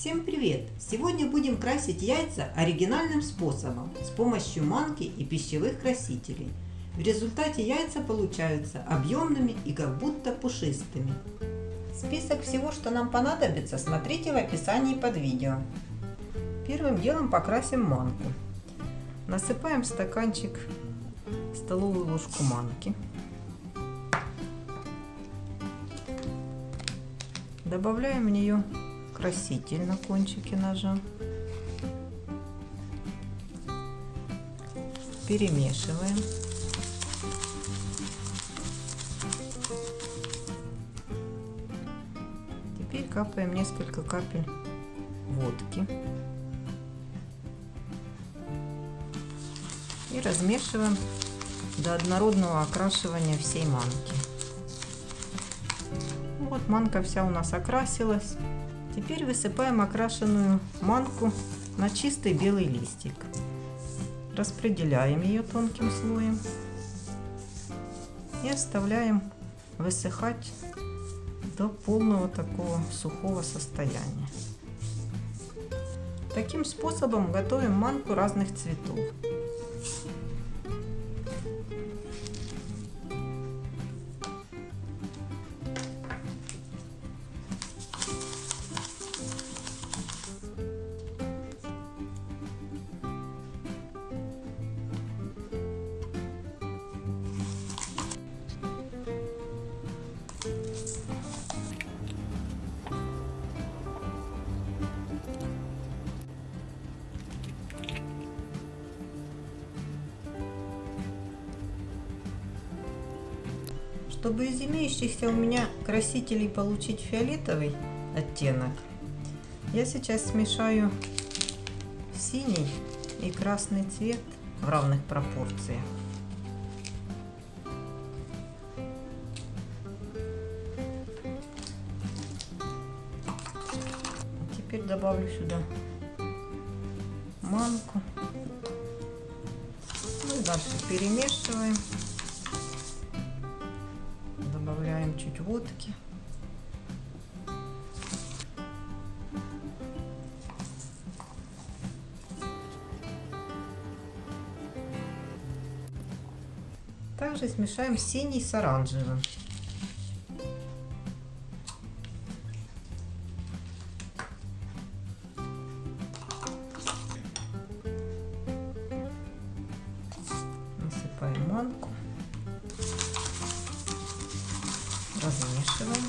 Всем привет! Сегодня будем красить яйца оригинальным способом с помощью манки и пищевых красителей. В результате яйца получаются объемными и как будто пушистыми. Список всего, что нам понадобится, смотрите в описании под видео. Первым делом покрасим манку. Насыпаем в стаканчик столовую ложку манки. Добавляем в нее краситель на кончике ножа. Перемешиваем. Теперь капаем несколько капель водки. И размешиваем до однородного окрашивания всей манки. Вот манка вся у нас окрасилась. Теперь высыпаем окрашенную манку на чистый белый листик. Распределяем ее тонким слоем и оставляем высыхать до полного такого сухого состояния. Таким способом готовим манку разных цветов. Чтобы из имеющихся у меня красителей получить фиолетовый оттенок, я сейчас смешаю синий и красный цвет в равных пропорциях. Теперь добавлю сюда манку. Ну и дальше перемешиваем. Добавляем чуть водки. Также смешаем синий с оранжевым. Насыпаем манку. Размешиваем.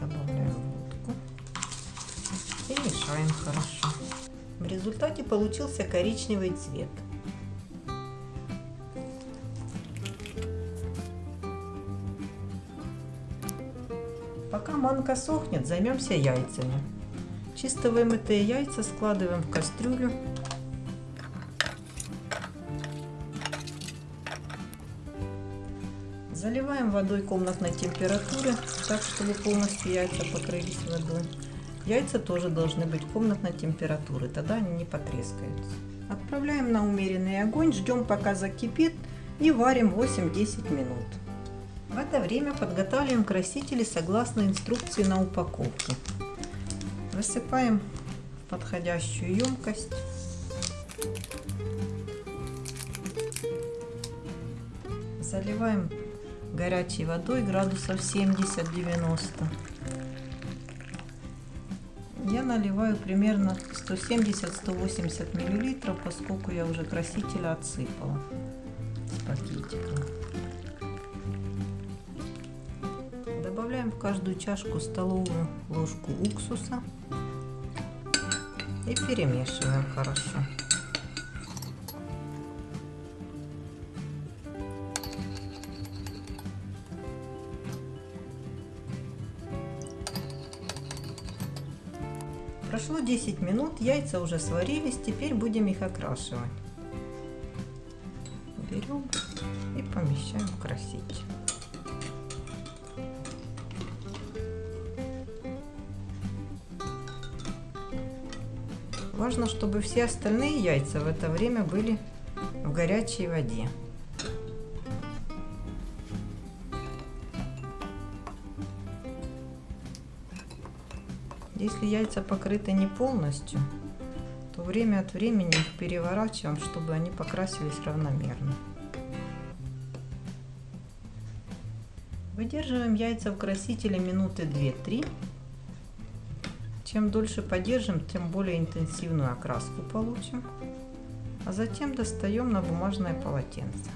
Добавляем водку. И мешаем хорошо. В результате получился коричневый цвет. Пока манка сохнет, займемся яйцами. Чисто вымытые яйца складываем в кастрюлю. Заливаем водой комнатной температуры, так чтобы полностью яйца покрылись водой. Яйца тоже должны быть комнатной температуры, тогда они не потрескаются. Отправляем на умеренный огонь, ждем пока закипит и варим 8-10 минут. В это время подготавливаем красители согласно инструкции на упаковке. Высыпаем в подходящую емкость. Заливаем горячей водой градусов 70-90. Я наливаю примерно 170-180 миллилитров, поскольку я уже красителя отсыпала с пакетика. Добавляем в каждую чашку столовую ложку уксуса и перемешиваем хорошо. Прошло 10 минут, яйца уже сварились, теперь будем их окрашивать. Берем и помещаем в краситель. Важно, чтобы все остальные яйца в это время были в горячей воде. Если яйца покрыты не полностью, то время от времени их переворачиваем, чтобы они покрасились равномерно. Выдерживаем яйца в красителе минуты 2-3. Чем дольше подержим, тем более интенсивную окраску получим. А затем достаем на бумажное полотенце.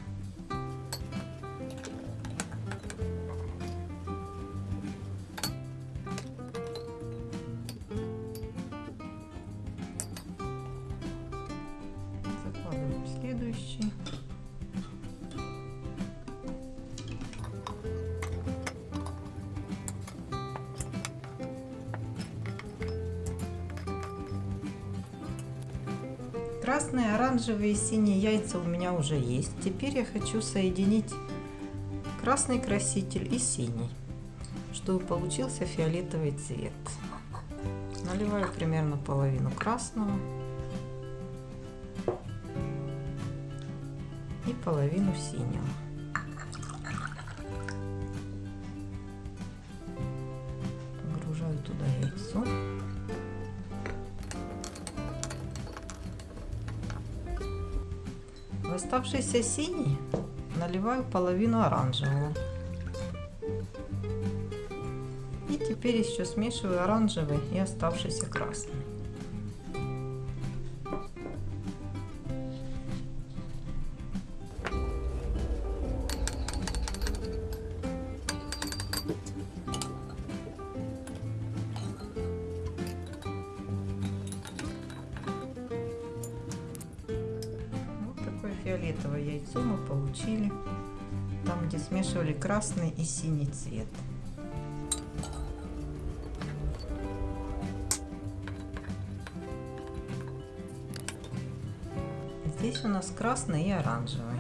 Красные, оранжевые и синие яйца у меня уже есть. Теперь я хочу соединить красный краситель и синий, чтобы получился фиолетовый цвет. Наливаю примерно половину красного и половину синего. Оставшийся синий наливаю половину оранжевого. И теперь еще смешиваю оранжевый и оставшийся красный. Фиолетовое яйцо мы получили там, где смешивали красный и синий цвет. Здесь у нас красный и оранжевый.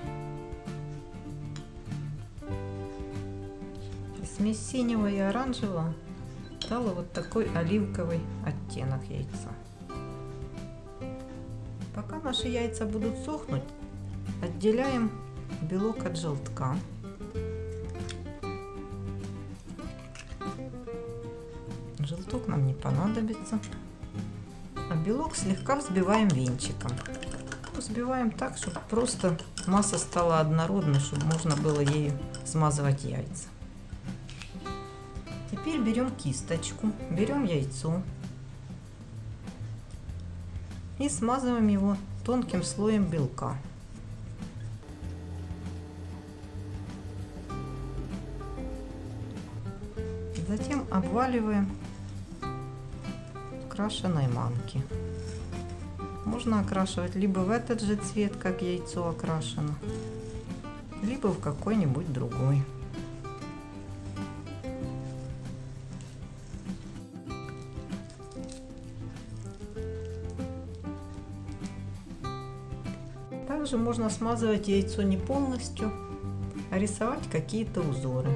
Смесь синего и оранжевого дала вот такой оливковый оттенок яйца. Пока наши яйца будут сохнуть, Отделяем белок от желтка. Желток нам не понадобится. А белок слегка взбиваем венчиком. Взбиваем так, чтобы просто масса стала однородной, чтобы можно было ею смазывать яйца. Теперь берем кисточку, берем яйцо и смазываем его тонким слоем белка. Затем обваливаем в крашеной манке. Можно окрашивать либо в этот же цвет, как яйцо окрашено, либо в какой-нибудь другой. Также можно смазывать яйцо не полностью, а рисовать какие-то узоры.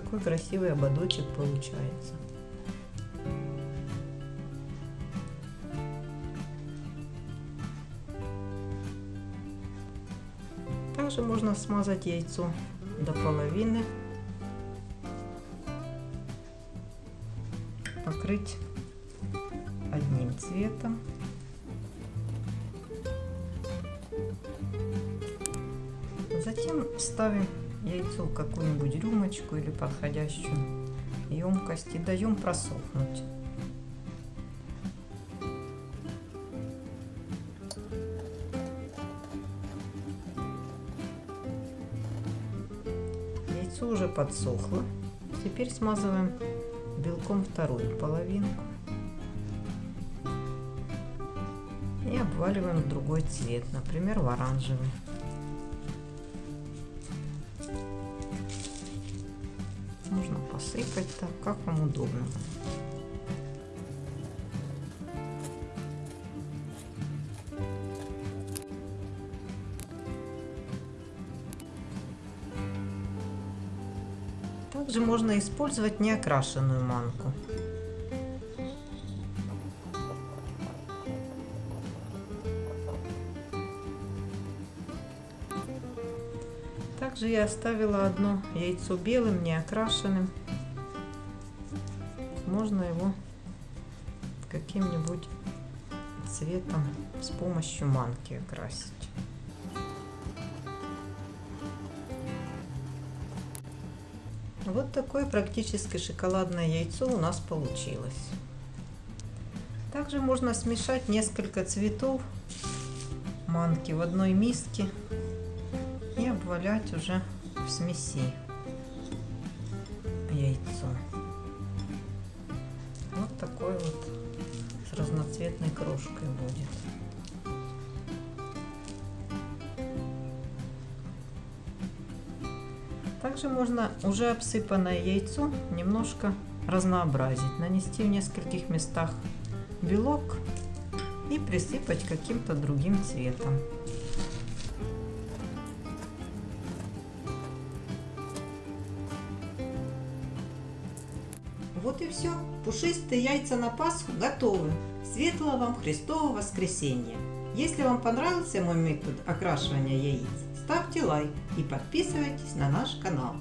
Такой красивый ободочек получается. Также можно смазать яйцо до половины, покрыть одним цветом. Затем ставим яйцо в какую-нибудь рюмочку или подходящую емкость и даем просохнуть. Яйцо уже подсохло. Теперь смазываем белком вторую половинку. И обваливаем в другой цвет, например, в оранжевый. Можно посыпать так, как вам удобно. Также можно использовать неокрашенную манку. Также я оставила одно яйцо белым, не окрашенным. Можно его каким-нибудь цветом с помощью манки окрасить. Вот такое практически шоколадное яйцо у нас получилось. Также можно смешать несколько цветов манки в одной миске и обвалять уже в смеси яйцо. Вот такой вот с разноцветной крошкой будет. Также можно уже обсыпанное яйцо немножко разнообразить. Нанести в нескольких местах белок и присыпать каким-то другим цветом. Вот и все. Пушистые яйца на Пасху готовы. Светлого вам Христового воскресенья! Если вам понравился мой метод окрашивания яиц, ставьте лайк и подписывайтесь на наш канал.